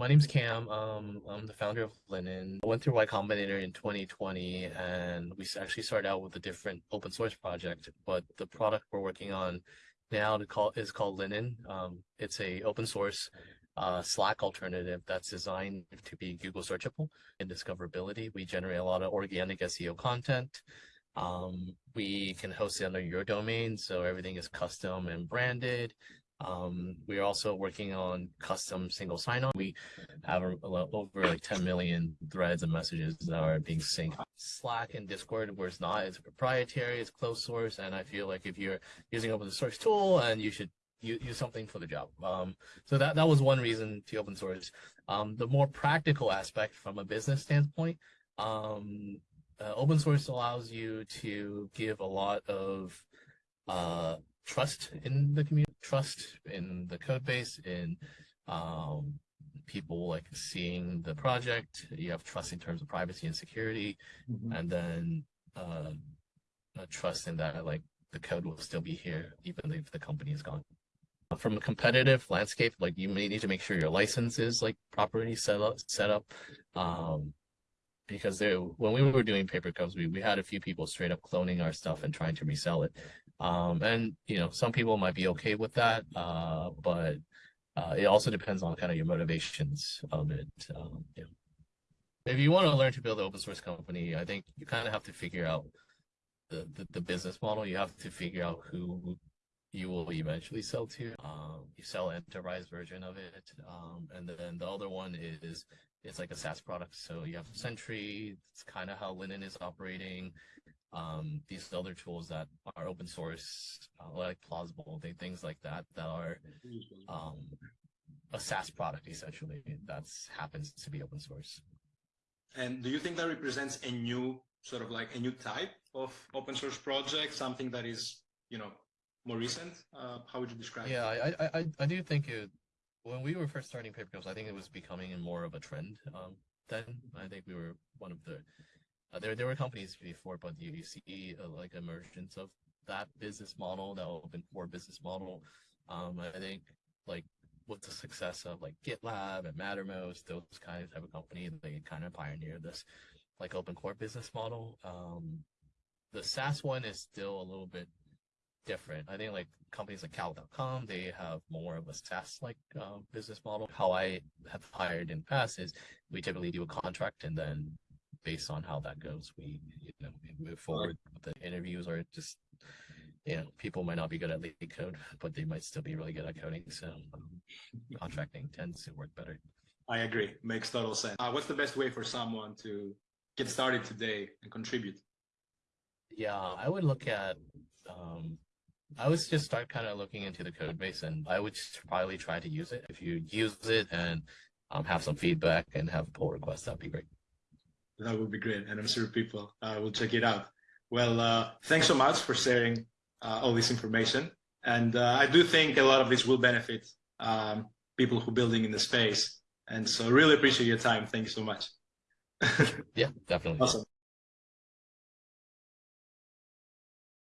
my name's Kam. Um, I'm the founder of Linen. I went through Y Combinator in 2020, and we actually started out with a different open source project. But the product we're working on now to call is called Linen. Um, it's a open source uh, Slack alternative that's designed to be Google searchable and discoverability. We generate a lot of organic SEO content. Um, we can host it under your domain, so everything is custom and branded. Um, we're also working on custom single sign-on. We have over like 10 million threads and messages that are being synced. Slack and Discord, where it's not, it's proprietary, it's closed source, and I feel like if you're using open source tool, and you should use, use something for the job. Um, so that that was one reason to open source. Um, the more practical aspect from a business standpoint, um, uh, open source allows you to give a lot of uh, trust in the community, trust in the code base, in um, people like seeing the project. You have trust in terms of privacy and security, mm -hmm. and then uh, trust in that like the code will still be here even if the company is gone. From a competitive landscape, like you may need to make sure your license is like properly set up. Set up. Um, because they, when we were doing Papercups, we, we had a few people straight up cloning our stuff and trying to resell it. Um, and, you know, some people might be okay with that, uh, but uh, it also depends on kind of your motivations of it. Um. If you want to learn to build an open source company, I think you kind of have to figure out the, the, the business model. You have to figure out who you will eventually sell to. Um, you sell enterprise version of it. Um, and then the other one is it's like a SaaS product. So you have Sentry. It's kind of how Linen is operating. Um, these other tools that are open source, uh, like Plausible, they, things like that, that are um, a SaaS product essentially that happens to be open source. And do you think that represents a new sort of like a new type of open source project, something that is, you know, more recent? Uh, how would you describe yeah, it? I, I, I do think it, when we were first starting Papercups, I think it was becoming more of a trend. Um, then I think we were one of the uh, there there were companies before, but you, you see uh, like emergence of that business model, that open core business model. Um, I think like with the success of like GitLab and Mattermost, those kind of type of company, they kind of pioneered this like open core business model. Um, the SaaS one is still a little bit different. I think like companies like Cal.com, they have more of a SaaS-like uh, business model. How I have hired in the past is we typically do a contract and then based on how that goes, we you know we move forward. The interviews are just you know people might not be good at LeetCode, but they might still be really good at coding. So um, contracting tends to work better. I agree. Makes total sense. Uh, what's the best way for someone to get started today and contribute? Yeah, I would look at um, I would just start kind of looking into the code base and I would probably try to use it. If you use it and um, have some feedback and have a pull request, that'd be great. That would be great. And I'm sure people uh, will check it out. Well, uh, thanks so much for sharing uh, all this information. And uh, I do think a lot of this will benefit um, people who are building in the space. And so really appreciate your time. Thank you so much. yeah, definitely. Awesome.